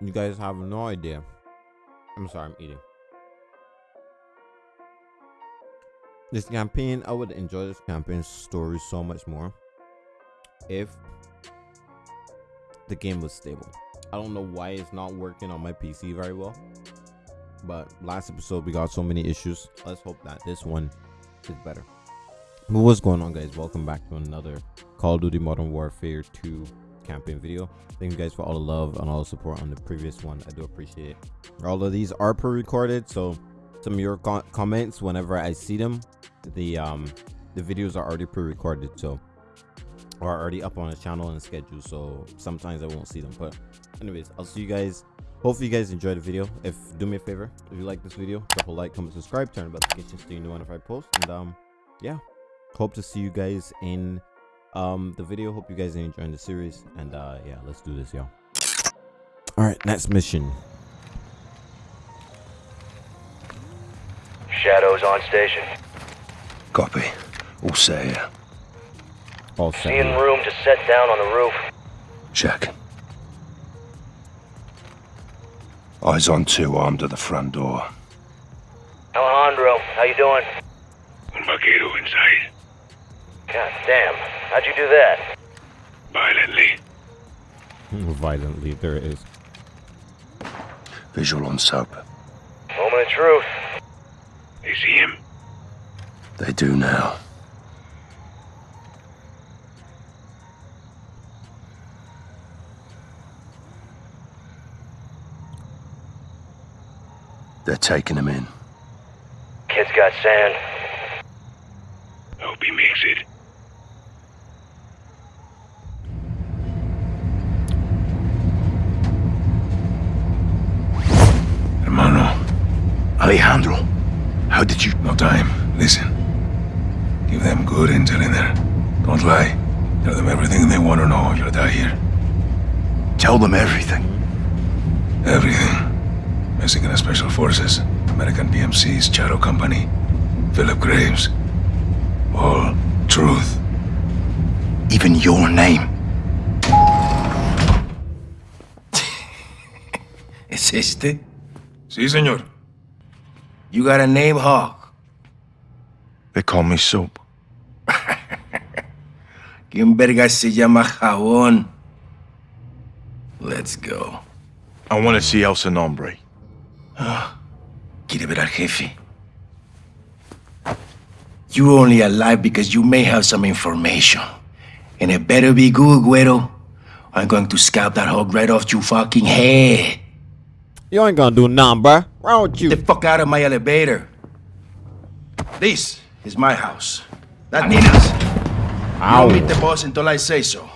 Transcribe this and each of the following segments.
You guys have no idea. I'm sorry, I'm eating. This campaign, I would enjoy this campaign story so much more if the game was stable. I don't know why it's not working on my PC very well. But last episode we got so many issues. Let's hope that this one is better. What's going on guys? Welcome back to another Call of Duty Modern Warfare 2 campaign video. Thank you guys for all the love and all the support on the previous one. I do appreciate it. All of these are pre-recorded, so some of your comments whenever I see them, the um the videos are already pre-recorded, so are already up on the channel and schedule. So sometimes I won't see them, but anyways i'll see you guys hopefully you guys enjoyed the video if do me a favor if you like this video drop a like comment subscribe turn on notifications so you know whenever i post and um yeah hope to see you guys in um the video hope you guys are enjoying the series and uh yeah let's do this y'all all right next mission. Shadows on station. Copy. All set here. All set seeing room to set down on the roof. Check. Eyes on two armed at the front door. Alejandro, how you doing? Un vaquero inside. God damn. How'd you do that? Violently. Violently, there it is. Visual on soap. Moment of truth. They see him? They do now. They're taking him in. Kid's got sand. Hope he makes it. Hermano. Alejandro. How did you... No time. Listen. Give them good intel in there. Don't lie. Tell them everything they want to know. You'll die here. Tell them everything. Everything. Mexican Special Forces, American PMC's Shadow Company, Philip Graves. All truth. Even your name. ¿Es este? Sí, señor. You got a name, Hawk? They call me Soap. ¿Quién verga se llama Jabón? Let's go. I want to see El Nombre. Ah, quiere ver al jefe. You only alive because you may have some information. And it better be good, Güero. I'm going to scalp that hog right off your fucking head. You ain't gonna do nothing, bruh. Wrong with you? Get the fuck out of my elevator. This is my house. That Nina's. Ow. You don't meet the boss until I say so.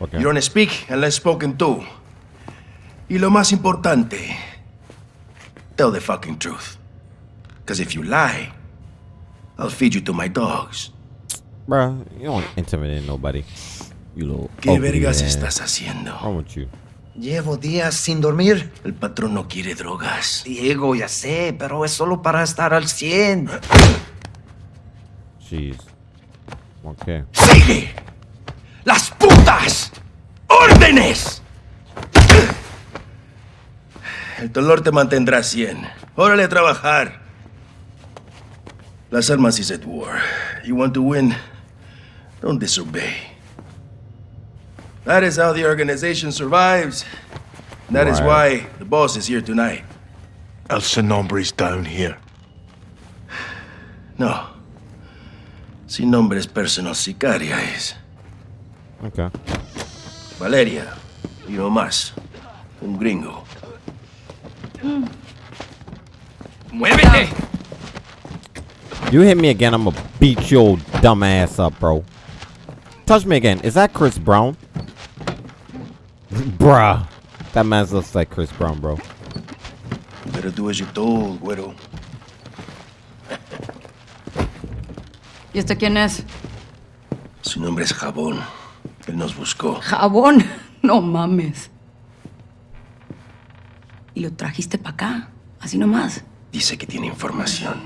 Okay. You don't speak unless spoken to. Y lo más importante, Tell the fucking truth. Because if you lie, I'll feed you to my dogs. Bruh, you don't intimidate nobody. You little ¿Qué ugly vergas ass. estás haciendo? Wrong with you? Llevo días sin dormir. El patrón no quiere drogas. Diego, ya sé, pero es solo para estar al 100. Jeez. Okay. ¡Sigue! ¡Las putas! ¡Órdenes! El dolor te mantendrá 100. Órale a trabajar. Las armas is at war. You want to win? Don't disobey. That is how the organization survives. And that is Right. why the boss is here tonight. El Sin Nombre's down here. No. Sin nombre es personal sicaria es. Okay. Valeria. Y no más. Un gringo. ¡Muévete! You hit me again, I'm gonna beat your dumb ass up, bro. Touch me again. Is that Chris Brown? Bruh. That man looks like Chris Brown, bro. Better do as you're told, güero. ¿Y este quién es? Su nombre es Jabón. Él nos buscó. Jabón. No mames. Y lo trajiste para acá, así nomás. Dice que tiene información.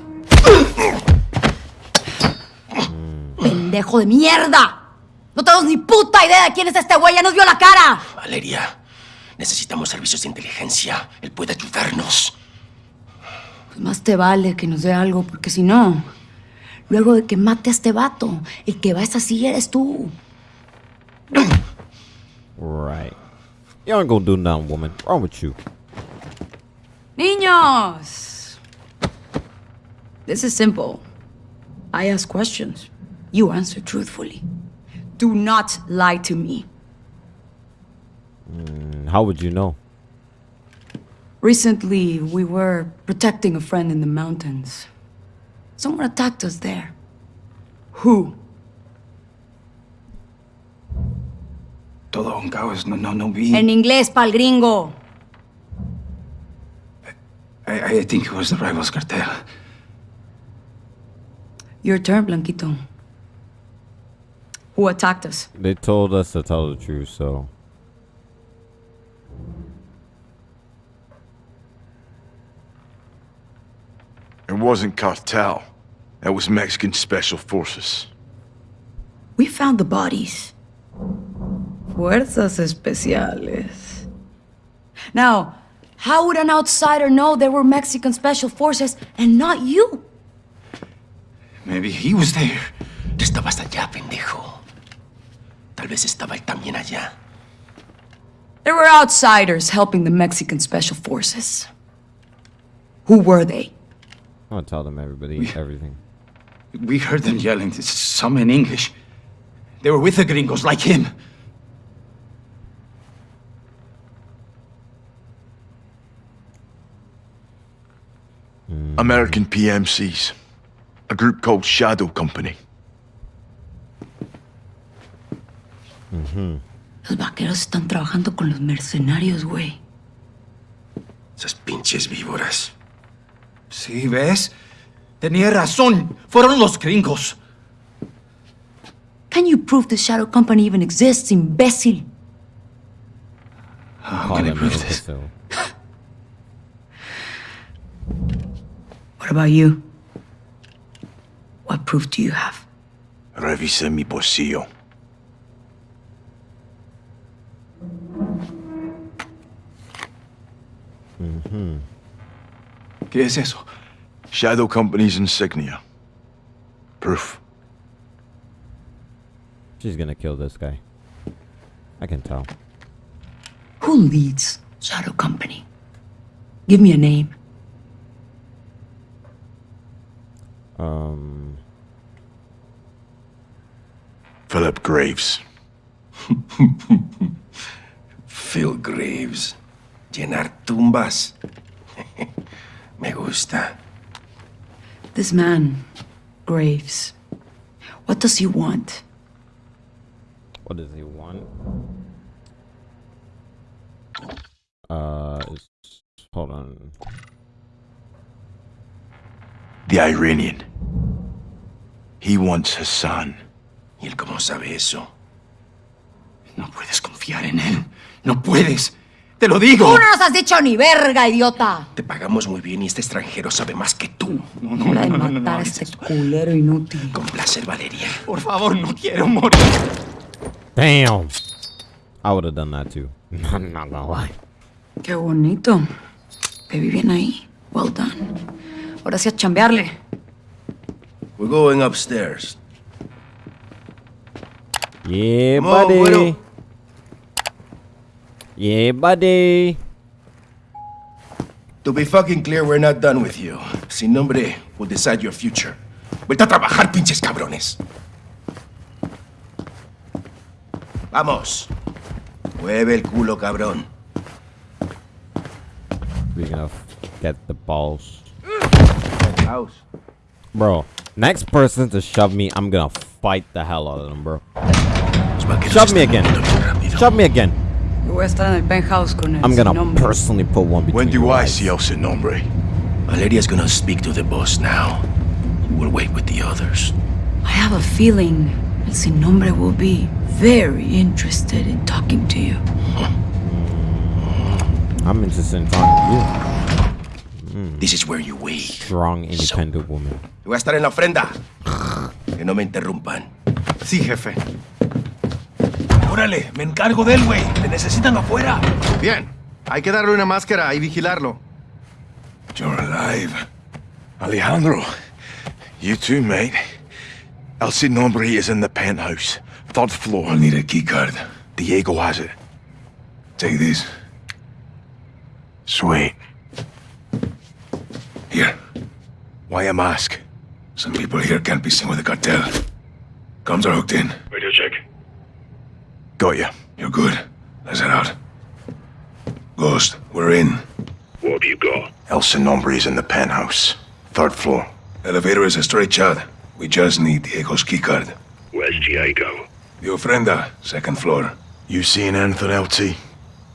¡Pendejo de mierda! No tenemos ni puta idea de quién es este güey, ya nos vio la cara. Valeria, Necesitamos servicios de inteligencia. Él puede ayudarnos. Pues más te vale que nos dé algo, porque si no, luego de que mate a este vato, el que va a esta silla eres tú. Right. You aren't gonna do nothing, woman. Wrong with you? Niños! This is simple. I ask questions. You answer truthfully. Do not lie to me. And How would you know? Recently, we were protecting a friend in the mountains. Someone attacked us there. Who? Todo un caos. No, no, no vi. En inglés, pal gringo. I, I think it was the rivals cartel. Your turn, Blanquito. Who attacked us? They told us to tell the truth, so It wasn't cartel. That was Mexican special forces. We found the bodies. Fuerzas especiales. Now, how would an outsider know there were Mexican special forces and not you? Maybe he was there. Tú estabas allá, pendejo. Tal vez estaba él también allá. There were outsiders helping the Mexican special forces. Who were they? I'm gonna tell them everybody everything. We heard them yelling, some in English. They were with the gringos, like him. American PMCs. A group called Shadow Company. Los vaqueros están trabajando con los mercenarios, güey. Esas pinches víboras. Sí, ¿ves? Tenía razón. Fueron los gringos. Can you prove the Shadow Company even exists, imbécil? How can I prove this? What about you? What proof do you have? Revisé mi bolsillo. ¿Qué es eso? Shadow Company's insignia. Proof. She's gonna kill this guy. I can tell. Who leads Shadow Company? Give me a name. Um, Philip Graves. Phil Graves. Llenar tumbas. Me gusta. This man, Graves. What does he want? what does he want? Uh, it's, hold on. The Iranian. He wants Hassan. ¿Y él cómo sabe eso? No puedes confiar en él. No puedes. Te lo digo. ¡Tú no nos has dicho ni verga, idiota! Te pagamos muy bien y este extranjero sabe más que tú. No, no, no, de no, no, no, a este culero inútil. Con placer, Valeria. Por favor, no quiero morir. Damn! I would have done that too. I'm not gonna lie. Qué bonito. Te vi bien ahí. Well done. Ahora sí a chambearle. We're going upstairs. Yeah, Come on, buddy. Yeah, buddy. To be fucking clear, we're not done with you. Sin nombre will decide your future. Vete a trabajar, pinches cabrones. Vamos. Mueve el culo, cabrón. We're gonna get the balls. House. Bro, next person to shove me, I'm gonna fight the hell out of them, bro. Shove me again. moviendo bien rápido. Shove me again. Yo voy a estar en el penthouse con él. I'm Mm. gonna nombre. personally put one between When do I eyes. see El Sin Nombre? Valeria's gonna speak to the boss now. We'll wait with the others. I have a feeling El Sin Nombre will be very interested in talking to you. I'm interested in talking to you. This is where you wait. Strong, independent woman. Voy a estar en la ofrenda. Que no me interrumpan. Sí, jefe. Órale, me encargo de él, güey. Te necesitan afuera. Bien. Hay que darle una máscara y vigilarlo. You're alive. Alejandro, you too, mate. El Sin Nombre is in the penthouse, third floor. I'll need a keycard. Diego has it. Take this. Sweet. Here. Why a mask? Some people here can't be seen with the cartel. Comms are hooked in. Radio check. Got you. You're good. Let's head out. Ghost, we're in. What have you got? Elsa Sin Nombre is in the penthouse, third floor. Elevator is a straight shot. We just need Diego's keycard. Where's Diego? The ofrenda, second floor. You seeing anything, LT?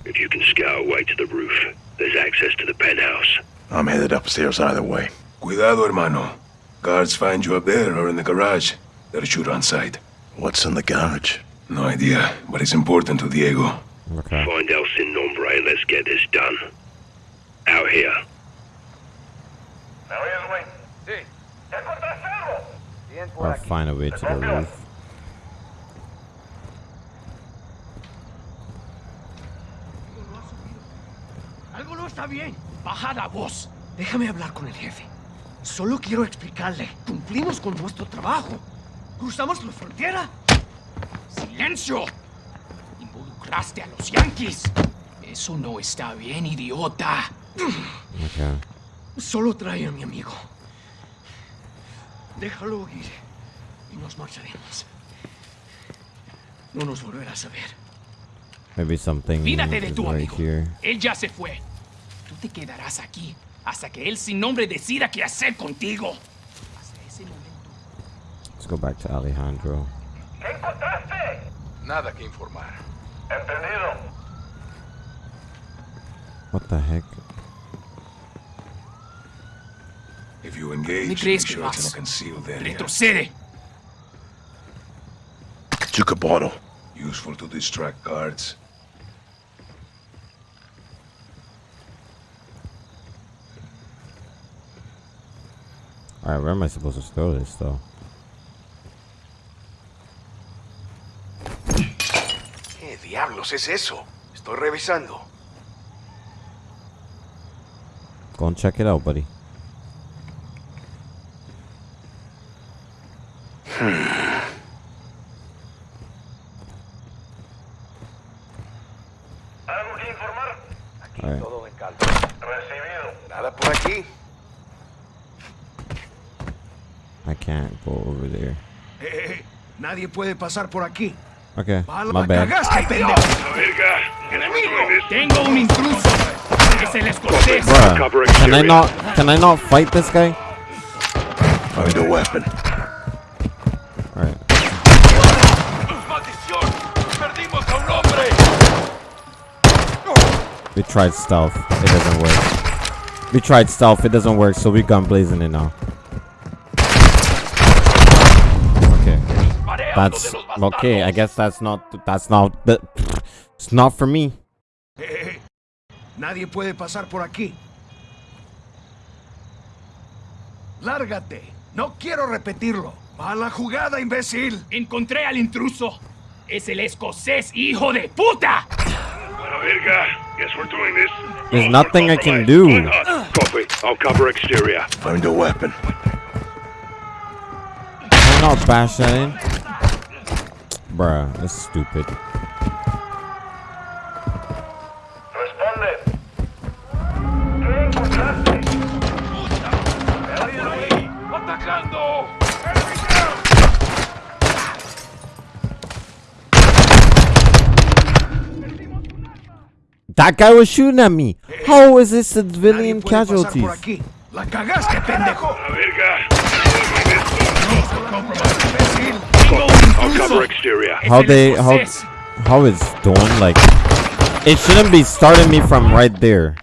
If you can scout away to the roof, there's access to the penthouse. I'm headed upstairs either way. Cuidado, hermano. Guards find you up there or in the garage. They'll shoot on sight. What's in the garage? No idea, but it's important to Diego. Okay. Find El Sin Nombre and let's get this done. Out here. Or find a way to the roof. Algo no está bien. Baja la voz. Déjame hablar con el jefe. Solo quiero explicarle. Cumplimos con nuestro trabajo. Cruzamos la frontera. ¡Silencio! Involucraste a los yankees. Eso no está bien, idiota. Okay. Solo trae a mi amigo. Déjalo ir. Y nos marcharemos. No nos volverás a ver. Maybe something Olvídate de tu right amigo. here. Él ya se fue. Tú te quedarás aquí hasta que él sin nombre decida qué hacer contigo. Hasta ese momento. Let's go back to Alejandro. Nada que informar. What the heck? If you engage, ¿Me crees make sure it's in vas? a concealed area. Retrocede. Took a bottle. Useful to distract guards. Alright, where am I supposed to store this though? ¿Qué diablos es eso? Estoy revisando. Go and check it out, buddy. Alright. Nada por aquí. I can't go over there. Eh, nadie puede pasar por aquí. Okay, my bad. cagaste, pendejo. Tengo un intruso. Es el escocés. Bruh, can I not can I not fight this guy? Found a weapon. Alright. We tried stealth. It doesn't work. We tried stealth. It doesn't work. So we gun blazing it now. Okay. That's okay. I guess that's not. That's not. That, it's not for me. Eh, nadie puede pasar por aquí. Lárgate. No quiero repetirlo. Mala jugada, imbécil. Encontré al intruso. Es el escocés, hijo de puta. Bueno, verga. Guess we're doing this. There's nothing I can do. Copy. I'll cover exterior. Find a weapon. Can I not bash that in? Bruh, that's stupid. That guy was shooting at me. How is this civilian Nadie casualties? La cagaste, pendejo. La verga. Imbécil. Tengo un I'll cover exterior. How they how escocés. how it's doing like it shouldn't be starting me from right there.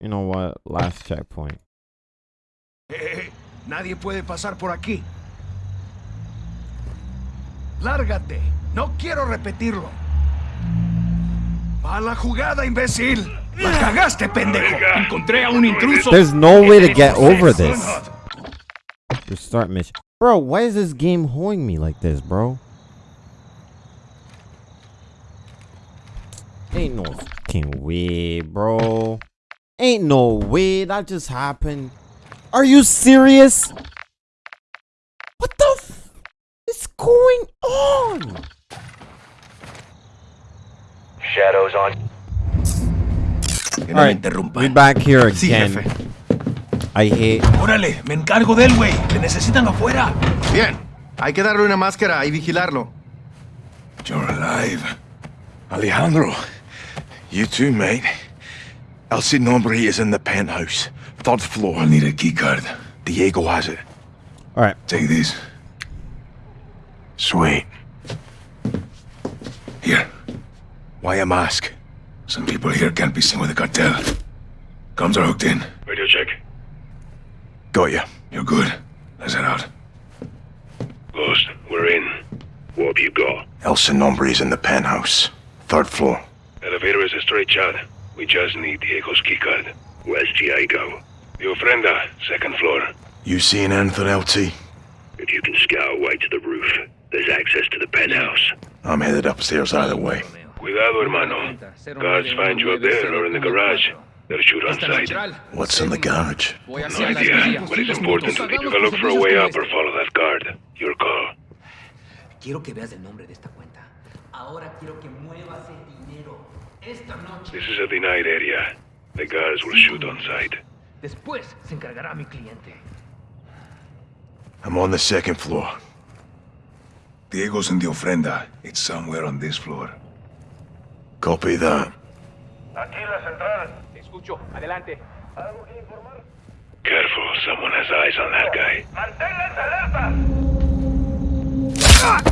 You know what? Last checkpoint. Nadie puede pasar por aquí. Lárgate. No quiero repetirlo. Mala jugada, imbécil. La cagaste, pendejo. Encontré a un intruso. There's no way to get over this. Restart mission. Bro, why is this game holding me like this, bro? Ain't no fucking way, bro. Ain't no way that just happened. Are you serious? What the f is going on? Shadows on. Que no me Alright, interrumpa. we back here Sí, again. jefe. I hate. Órale, me encargo del él, güey. Te necesitan afuera. Bien. Hay que darle una máscara y vigilarlo. You're alive. Alejandro. You too, mate. El Sin Nombre is in the penthouse. Third floor. I'll need a keycard. Diego has it. Alright, Take this. Sweet. Here. Why a mask? Some people here can't be seen with the cartel. Comms are hooked in. Radio check. Got ya. You're good. Let's head out. Ghost, we're in. What have you got? El Sin Nombre is in the penthouse. Third floor. Elevator is a straight shot. We just need Diego's keycard. Where's Diego? The ofrenda, uh, second floor. You seeing anything, LT? If you can scout our way to the roof, there's access to the penthouse. I'm headed upstairs either way. Cuidado, hermano. Guards find you up there or in the garage. They'll shoot on sight. What's in the garage? No idea, but it's important. If you can look for a way up or follow that guard, your call. Quiero que veas el nombre de esta cuenta. Ahora quiero que muevas el dinero. Esta noche. This is a denied area. The guards will shoot on sight. Después se encargará mi cliente. I'm on the second floor. Diego's in the ofrenda. It's somewhere on this floor. Copy that. Te escucho. Adelante. ¿Algo que informar? Careful, someone has eyes on that guy. Took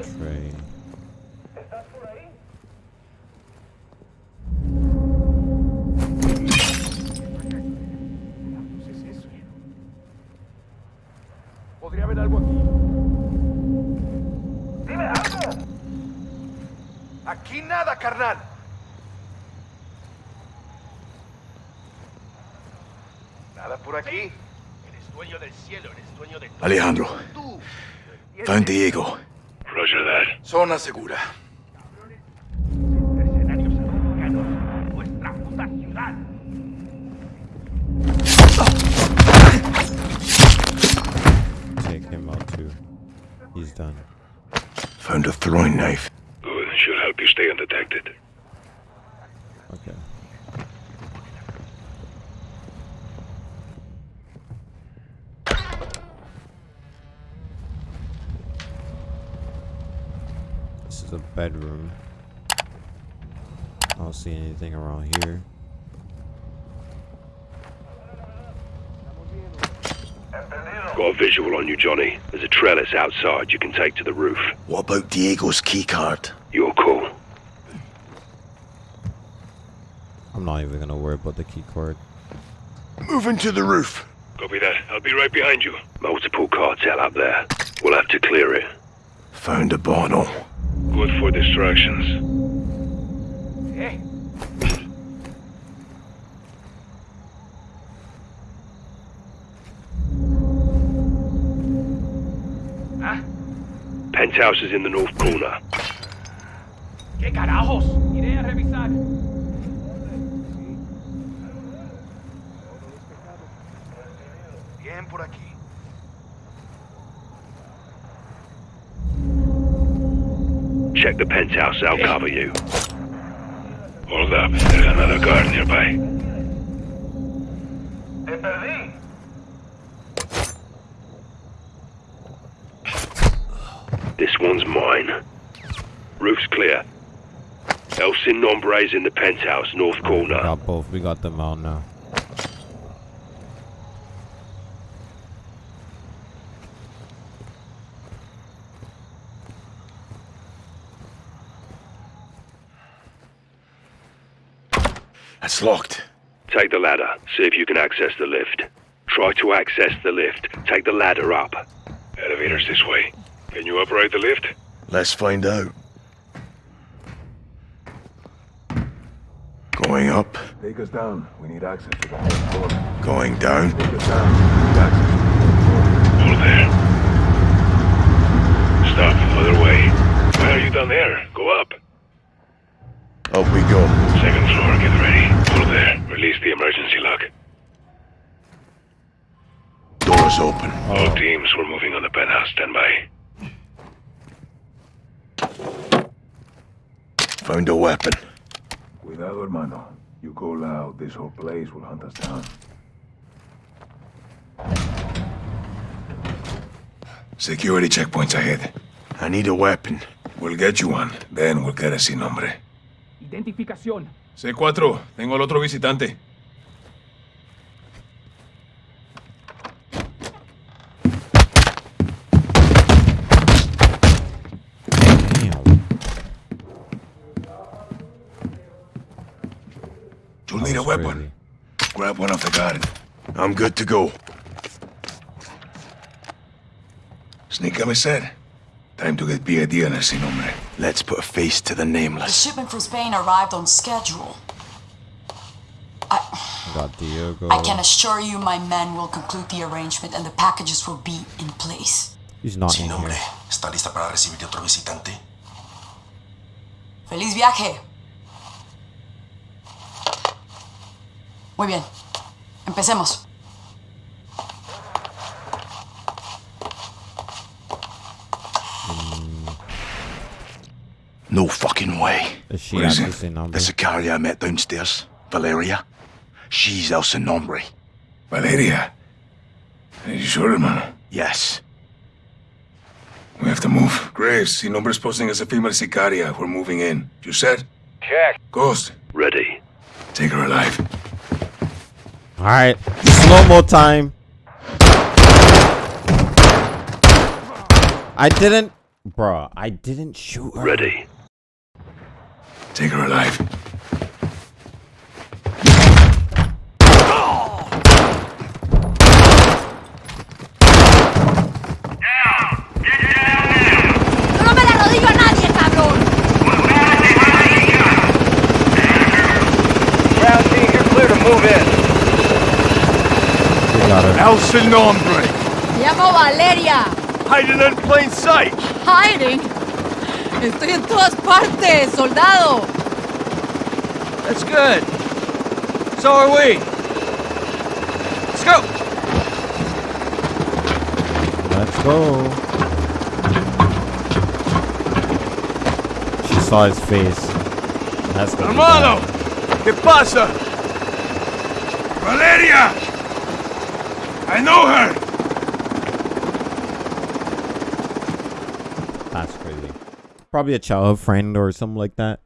Aquí nada, carnal. Nada por aquí. Eres dueño del cielo, eres dueño de todo. Alejandro. Tú. Found Diego. Roger that. Zona segura. Mercenarios americanos. Nuestra puta ciudad. Take him out too. He's done. Found a throwing knife. Should help you stay undetected. Okay. This is a bedroom. I don't see anything around here. Got a visual on you, Johnny. There's a trellis outside you can take to the roof. What about Diego's keycard? Your call. I'm not even gonna worry about the key card. Moving to the roof. Copy that. I'll be right behind you. Multiple cartel up there. We'll have to clear it. Found a bottle. Good for distractions. Penthouse is in the north corner. ¿Qué carajos? Iré a revisar. Bien por aquí. Check the penthouse. I'll cover you. Hold up. There's another guard nearby. Te perdí. This one's mine. Roof's clear. El Sin Nombre's in the penthouse, north We corner. got both. We got them out now. That's locked. Take the ladder. See if you can access the lift. Try to access the lift. Take the ladder up. Elevator's this way. Can you operate the lift? Let's find out. Going up, Take us down. We need access to the main floor. going down. Take us down. We need access to the floor. Hold there. Stop. Other way. Why are you down there? Go up. Up we go. Second floor. Get ready. Hold there. Release the emergency lock. Doors open. All teams, we're moving on the penthouse. Stand by. Found a weapon. Cuidado, hermano. You go loud, this whole place will hunt us down. Security checkpoints ahead. I need a weapon. We'll get you one. Then we'll get a sin nombre. Identificación. C4, tengo al otro visitante. You'll need a weapon. crazy. Grab one off the garden. I'm good to go. Sneak me said. Time to get PID on el sin nombre. Let's put a face to the nameless. The shipment from Spain arrived on schedule. I, Got Diego. I can assure you my men will conclude the arrangement and the packages will be in place. He's not Sin in nombre, here. ¿está lista para recibir otro visitante? ¡Feliz viaje! Muy bien. Empecemos. No fucking way. Is she What is at it? the same number? The Sicaria I met downstairs, Valeria. She's El Sin Nombre. Valeria. Are you sure, hermano? Yes. We have to move. Graves, sin nombre's posting as a female sicaria. We're moving in. You said? Check. Ghost, Ready. take her alive. Alright. Slow mo time. I didn't. Bruh, I didn't shoot her. Ready. Take her alive. El Sin Nombre. Me llamo Valeria. Hiding in plain sight. Hiding. Estoy en todas partes, soldado. That's good. So are we. Let's go. Let's go. She saw his face. That's be Hermano. ¿qué pasa? Valeria! I know her! That's crazy. Probably a childhood friend or something like that.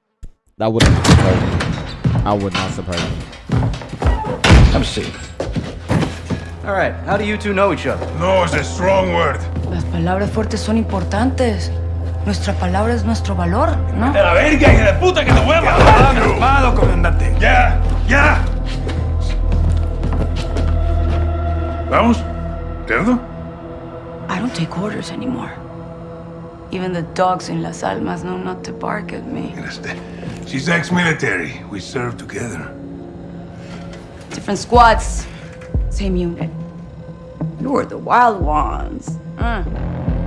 That wouldn't surprise me. I would not surprise me. Have a seat. All right, how do you two know each other? No is a strong word. Las palabras fuertes son importantes. Nuestra palabra es nuestro valor, ¿no? ¡De la verga, hija de puta, que te voy a matar! ¡Calmado, comandante! ¡Ya! ¡Ya! ¿Vamos? ¿Cerdo? I don't take orders anymore. Even the dogs in Las Almas know not to bark at me. She's ex-military. We served together. Different squads, same unit. You were the wild ones. Uh,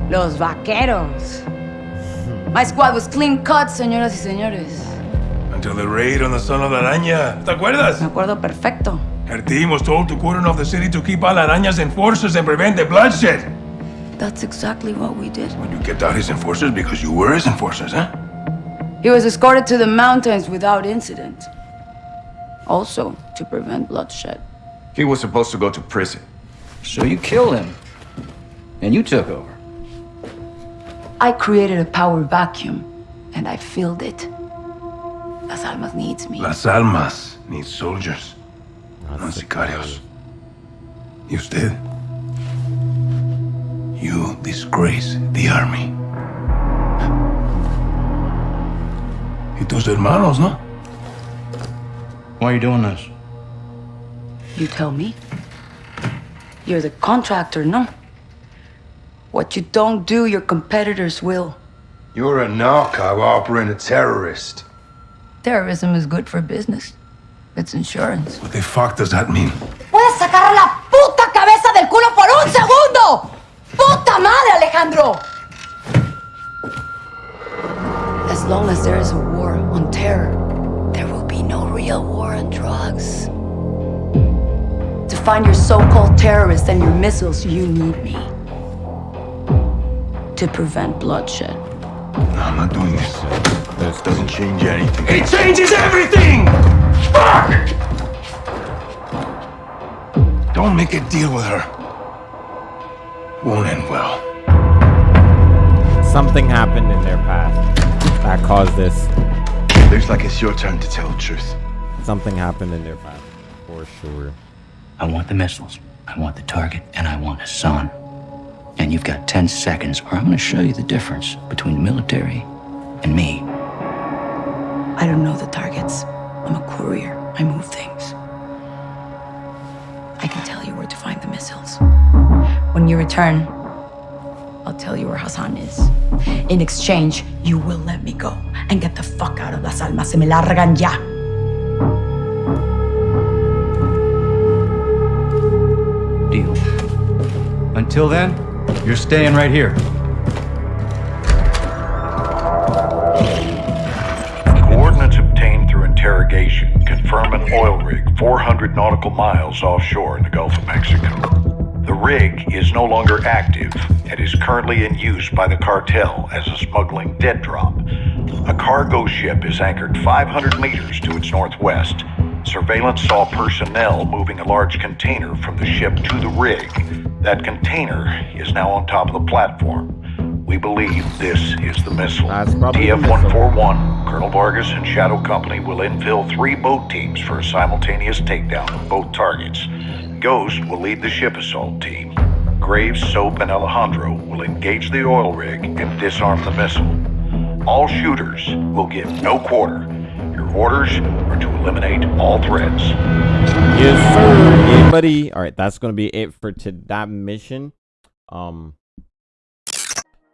los vaqueros. My squad was clean cut, señoras y señores. Until the raid on the Son of la Araña. ¿Te acuerdas? Me acuerdo perfecto. Her team was told to cordon off the city to keep all Araña's enforcers and prevent the bloodshed. That's exactly what we did. When you kept out his enforcers because you were his enforcers, huh? He was escorted to the mountains without incident. Also, to prevent bloodshed. He was supposed to go to prison. So you killed him. And you took over. I created a power vacuum, and I filled it. Las Almas needs me. Las Almas needs soldiers, Not not sicarios. You did. You disgrace the army. Y tus hermanos, ¿no? Why are you doing this? You tell me. You're the contractor, no? What you don't do, your competitors will. You're a narco harboring a terrorist. Terrorism is good for business. It's insurance. What the fuck does that mean? ¡Puedes sacar la puta cabeza del culo por un segundo! ¡Puta madre, Alejandro! As long as there is a war on terror, there will be no real war on drugs. To find your so-called terrorists and your missiles, you need me. To prevent bloodshed. No, I'm not doing this. This doesn't change anything. It changes everything! Fuck! Don't make a deal with her. Won't end well. Something happened in their past that caused this. Looks like it's your turn to tell the truth. Something happened in their past, for sure. I want the missiles, I want the target, and I want Hassan. And you've got 10 seconds, or I'm gonna show you the difference between the military and me. I don't know the targets. I'm a courier. I move things. I can tell you where to find the missiles. When you return, I'll tell you where Hassan is. In exchange, you will let me go and get the fuck out of Las Almas. Se me largan ya. Deal. Until then, you're staying right here. Oil rig 400 nautical miles offshore in the Gulf of Mexico. The rig is no longer active and is currently in use by the cartel as a smuggling dead drop. A cargo ship is anchored 500 meters to its northwest. Surveillance saw personnel moving a large container from the ship to the rig. That container is now on top of the platform. We believe this is the missile. TF-141, Colonel Vargas and Shadow Company will infill three boat teams for a simultaneous takedown of both targets. Ghost will lead the ship assault team. Graves, Soap, and Alejandro will engage the oil rig and disarm the missile. All shooters will give no quarter. Your orders are to eliminate all threats. Yes, sir. Buddy. All right, that's gonna be it for to that mission. Um,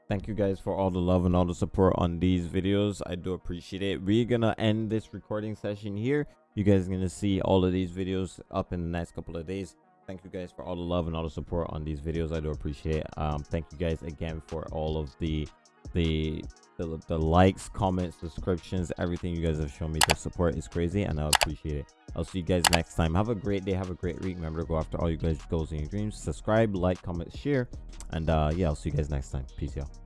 thank you guys for all the love and all the support on these videos. I do appreciate it. We're gonna end this recording session here. You guys are gonna see all of these videos up in the next couple of days. Thank you guys for all the love and all the support on these videos. I do appreciate it. Um, thank you guys again for all of the the the, the likes comments subscriptions everything you guys have shown me the support is crazy and i appreciate it. I'll see you guys next time. Have a great day. Have a great week. Remember to go after all you guys goals and your dreams. Subscribe like comment share and uh yeah i'll see you guys next time. Peace out